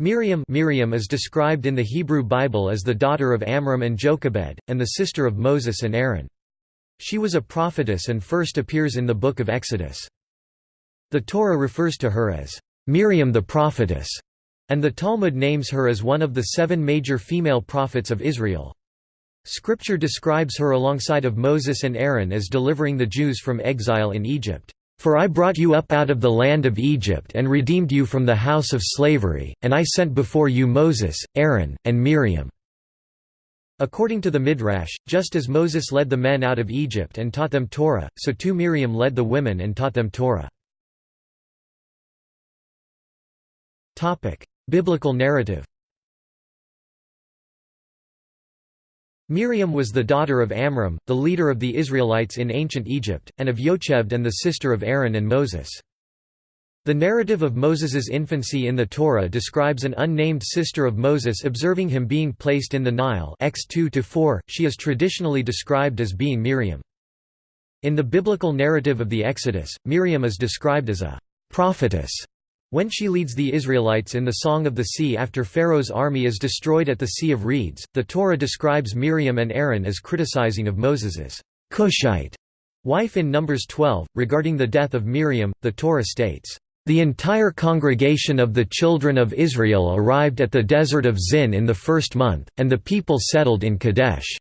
Miriam Miriam is described in the Hebrew Bible as the daughter of Amram and Jochebed, and the sister of Moses and Aaron. She was a prophetess and first appears in the Book of Exodus. The Torah refers to her as Miriam the prophetess, and the Talmud names her as one of the seven major female prophets of Israel. Scripture describes her alongside of Moses and Aaron as delivering the Jews from exile in Egypt. For I brought you up out of the land of Egypt and redeemed you from the house of slavery, and I sent before you Moses, Aaron, and Miriam." According to the Midrash, just as Moses led the men out of Egypt and taught them Torah, so too Miriam led the women and taught them Torah. Biblical narrative Miriam was the daughter of Amram, the leader of the Israelites in ancient Egypt, and of Yocheved and the sister of Aaron and Moses. The narrative of Moses's infancy in the Torah describes an unnamed sister of Moses observing him being placed in the Nile X 2 She is traditionally described as being Miriam. In the biblical narrative of the Exodus, Miriam is described as a prophetess when she leads the Israelites in the Song of the Sea after Pharaoh's army is destroyed at the Sea of Reeds, the Torah describes Miriam and Aaron as criticizing of Moses's Cushite wife in Numbers 12. Regarding the death of Miriam, the Torah states, the entire congregation of the children of Israel arrived at the desert of Zin in the first month, and the people settled in Kadesh.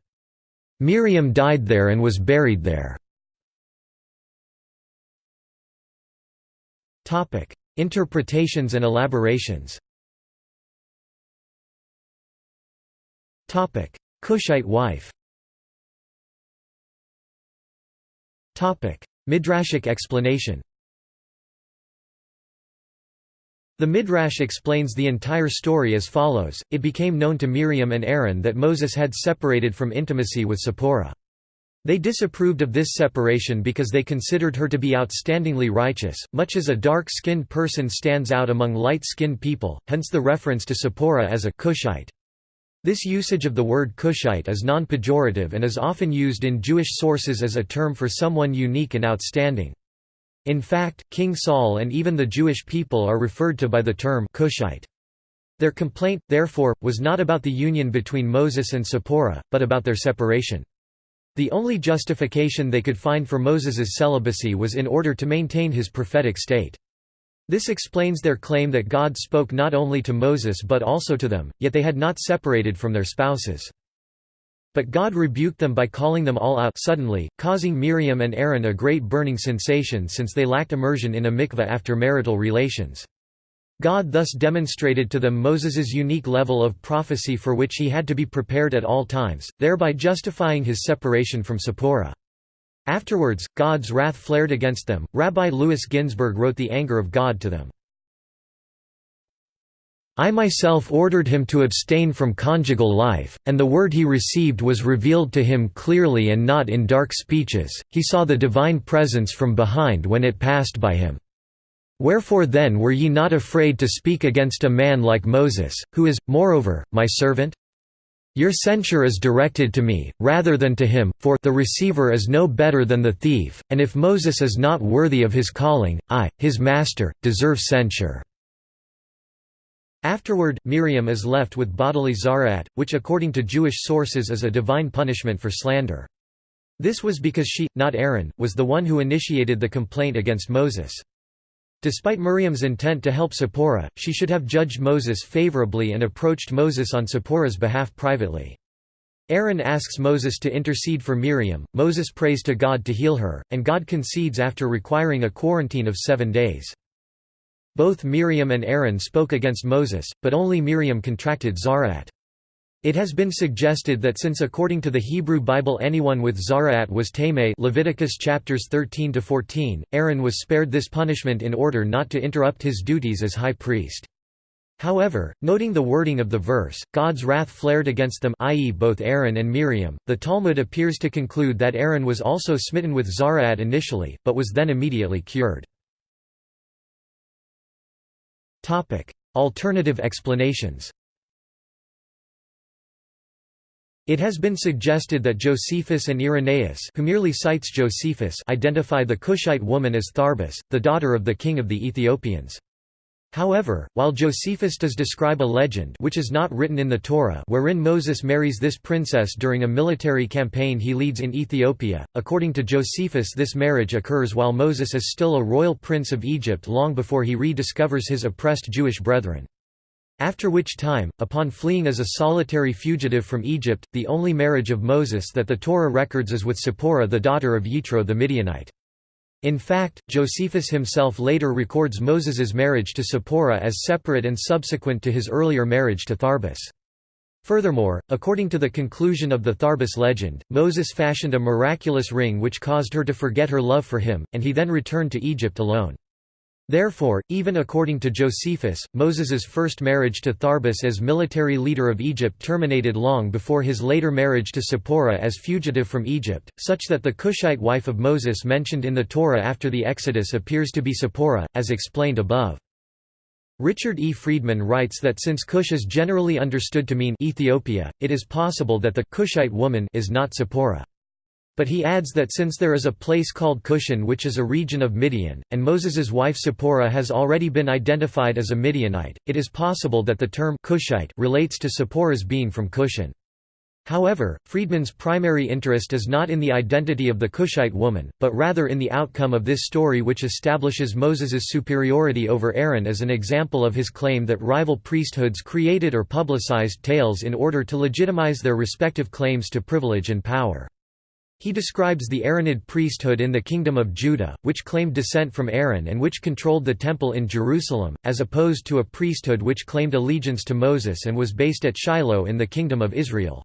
Miriam died there and was buried there. Interpretations and elaborations. Cushite wife. Midrashic explanation. The Midrash explains the entire story as follows, it became known to Miriam and Aaron that Moses had separated from intimacy with Zipporah. They disapproved of this separation because they considered her to be outstandingly righteous, much as a dark-skinned person stands out among light-skinned people, hence the reference to Zipporah as a Cushite. This usage of the word Cushite is non-pejorative and is often used in Jewish sources as a term for someone unique and outstanding. In fact, King Saul and even the Jewish people are referred to by the term Cushite. Their complaint, therefore, was not about the union between Moses and Zipporah, but about their separation. The only justification they could find for Moses's celibacy was in order to maintain his prophetic state. This explains their claim that God spoke not only to Moses but also to them, yet they had not separated from their spouses. But God rebuked them by calling them all out suddenly, causing Miriam and Aaron a great burning sensation since they lacked immersion in a mikveh after marital relations. God thus demonstrated to them Moses's unique level of prophecy for which he had to be prepared at all times, thereby justifying his separation from Zipporah. Afterwards, God's wrath flared against them. Rabbi Louis Ginzberg wrote the anger of God to them. I myself ordered him to abstain from conjugal life, and the word he received was revealed to him clearly and not in dark speeches, he saw the divine presence from behind when it passed by him. Wherefore then were ye not afraid to speak against a man like Moses, who is, moreover, my servant? Your censure is directed to me, rather than to him, for the receiver is no better than the thief, and if Moses is not worthy of his calling, I, his master, deserve censure." Afterward, Miriam is left with bodily zarat, which according to Jewish sources is a divine punishment for slander. This was because she, not Aaron, was the one who initiated the complaint against Moses. Despite Miriam's intent to help Zipporah, she should have judged Moses favorably and approached Moses on Zipporah's behalf privately. Aaron asks Moses to intercede for Miriam, Moses prays to God to heal her, and God concedes after requiring a quarantine of seven days. Both Miriam and Aaron spoke against Moses, but only Miriam contracted Zaraat. It has been suggested that since according to the Hebrew Bible anyone with Zaraat was Tameh Leviticus chapters 13 to 14, Aaron was spared this punishment in order not to interrupt his duties as high priest. However, noting the wording of the verse, God's wrath flared against them i.e. both Aaron and Miriam, the Talmud appears to conclude that Aaron was also smitten with Zaraat initially, but was then immediately cured. Alternative explanations It has been suggested that Josephus and Irenaeus who merely cites Josephus identify the Cushite woman as Tharbis, the daughter of the king of the Ethiopians. However, while Josephus does describe a legend which is not written in the Torah wherein Moses marries this princess during a military campaign he leads in Ethiopia, according to Josephus this marriage occurs while Moses is still a royal prince of Egypt long before he rediscovers his oppressed Jewish brethren. After which time, upon fleeing as a solitary fugitive from Egypt, the only marriage of Moses that the Torah records is with Zipporah the daughter of Yitro the Midianite. In fact, Josephus himself later records Moses's marriage to Zipporah as separate and subsequent to his earlier marriage to Tharbis. Furthermore, according to the conclusion of the Tharbis legend, Moses fashioned a miraculous ring which caused her to forget her love for him, and he then returned to Egypt alone. Therefore, even according to Josephus, Moses's first marriage to Tharbis as military leader of Egypt terminated long before his later marriage to Zipporah as fugitive from Egypt, such that the Cushite wife of Moses mentioned in the Torah after the Exodus appears to be Zipporah, as explained above. Richard E. Friedman writes that since Cush is generally understood to mean Ethiopia, it is possible that the Cushite woman is not Zipporah. But he adds that since there is a place called Cushan which is a region of Midian, and Moses's wife Zipporah has already been identified as a Midianite, it is possible that the term Cushite relates to Zipporah's being from Cushan. However, Friedman's primary interest is not in the identity of the Cushite woman, but rather in the outcome of this story which establishes Moses's superiority over Aaron as an example of his claim that rival priesthoods created or publicized tales in order to legitimize their respective claims to privilege and power. He describes the Aaronid priesthood in the Kingdom of Judah, which claimed descent from Aaron and which controlled the Temple in Jerusalem, as opposed to a priesthood which claimed allegiance to Moses and was based at Shiloh in the Kingdom of Israel.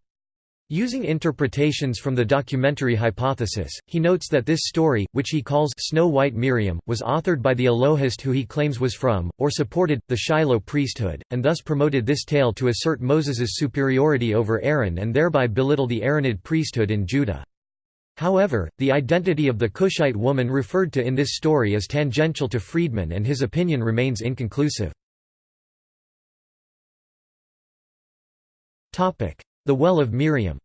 Using interpretations from the documentary hypothesis, he notes that this story, which he calls Snow White Miriam, was authored by the Elohist who he claims was from, or supported, the Shiloh priesthood, and thus promoted this tale to assert Moses's superiority over Aaron and thereby belittle the Aaronid priesthood in Judah. However, the identity of the Cushite woman referred to in this story is tangential to Friedman and his opinion remains inconclusive. The Well of Miriam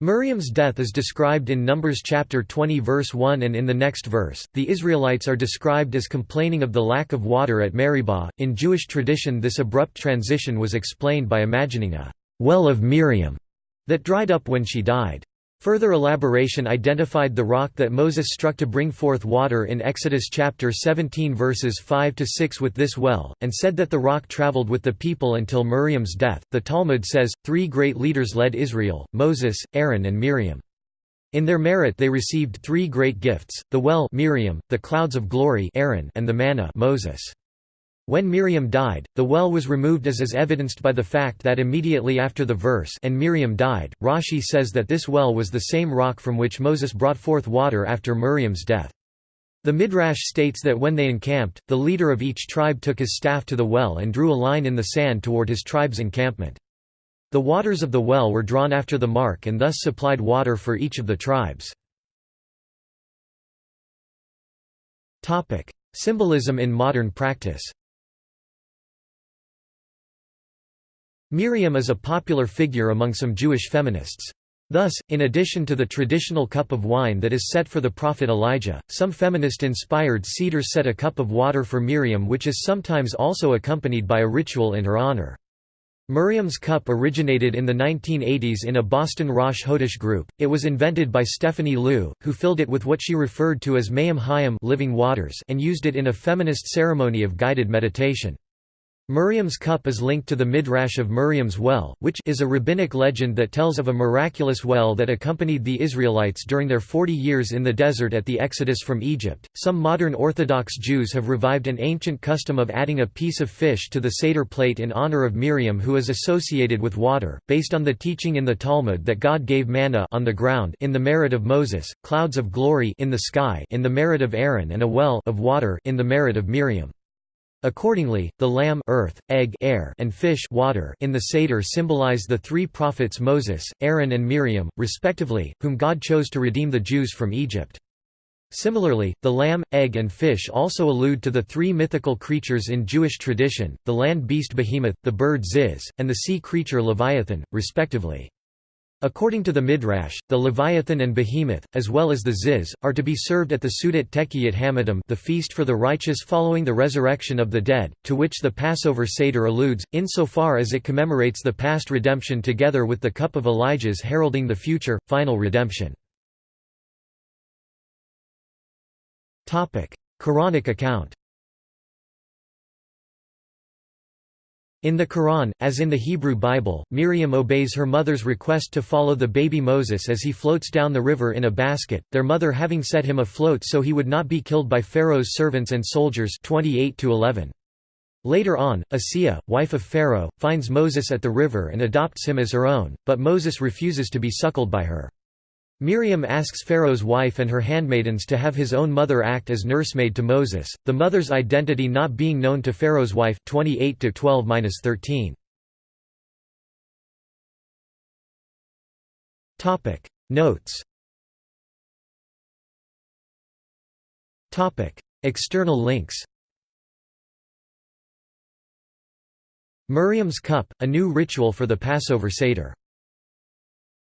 Miriam's death is described in Numbers chapter 20 verse 1 and in the next verse, the Israelites are described as complaining of the lack of water at Meribah. In Jewish tradition this abrupt transition was explained by imagining a «well of Miriam» that dried up when she died. Further elaboration identified the rock that Moses struck to bring forth water in Exodus chapter 17 verses 5 to 6 with this well, and said that the rock traveled with the people until Miriam's death. The Talmud says, three great leaders led Israel, Moses, Aaron and Miriam. In their merit they received three great gifts, the well Miriam, the clouds of glory Aaron, and the manna Moses. When Miriam died, the well was removed as is evidenced by the fact that immediately after the verse and Miriam died, Rashi says that this well was the same rock from which Moses brought forth water after Miriam's death. The Midrash states that when they encamped, the leader of each tribe took his staff to the well and drew a line in the sand toward his tribe's encampment. The waters of the well were drawn after the mark and thus supplied water for each of the tribes. Symbolism in modern practice Miriam is a popular figure among some Jewish feminists. Thus, in addition to the traditional cup of wine that is set for the prophet Elijah, some feminist-inspired seders set a cup of water for Miriam which is sometimes also accompanied by a ritual in her honor. Miriam's cup originated in the 1980s in a Boston Rosh Hodesh group. It was invented by Stephanie Loo, who filled it with what she referred to as Mayim Hayim living waters and used it in a feminist ceremony of guided meditation. Miriam's cup is linked to the Midrash of Miriam's well, which is a rabbinic legend that tells of a miraculous well that accompanied the Israelites during their 40 years in the desert at the exodus from Egypt. Some modern Orthodox Jews have revived an ancient custom of adding a piece of fish to the Seder plate in honor of Miriam who is associated with water, based on the teaching in the Talmud that God gave manna on the ground in the merit of Moses, clouds of glory in the sky in the merit of Aaron and a well of water in the merit of Miriam. Accordingly, the lamb earth, egg air, and fish water in the Seder symbolize the three prophets Moses, Aaron and Miriam, respectively, whom God chose to redeem the Jews from Egypt. Similarly, the lamb, egg and fish also allude to the three mythical creatures in Jewish tradition, the land beast behemoth, the bird ziz, and the sea creature leviathan, respectively. According to the Midrash, the Leviathan and Behemoth, as well as the Ziz, are to be served at the Sudat Tekiyat Hamadam the feast for the righteous following the resurrection of the dead, to which the Passover Seder alludes, insofar as it commemorates the past redemption together with the cup of Elijah's heralding the future, final redemption. Quranic account In the Quran, as in the Hebrew Bible, Miriam obeys her mother's request to follow the baby Moses as he floats down the river in a basket, their mother having set him afloat so he would not be killed by Pharaoh's servants and soldiers 28 -11. Later on, Asiya, wife of Pharaoh, finds Moses at the river and adopts him as her own, but Moses refuses to be suckled by her. Miriam asks Pharaoh's wife and her handmaidens to have his own mother act as nursemaid to Moses, the mother's identity not being known to Pharaoh's wife 28 13 Topic. Notes. External links. Miriam's Cup, a new ritual for the Passover Seder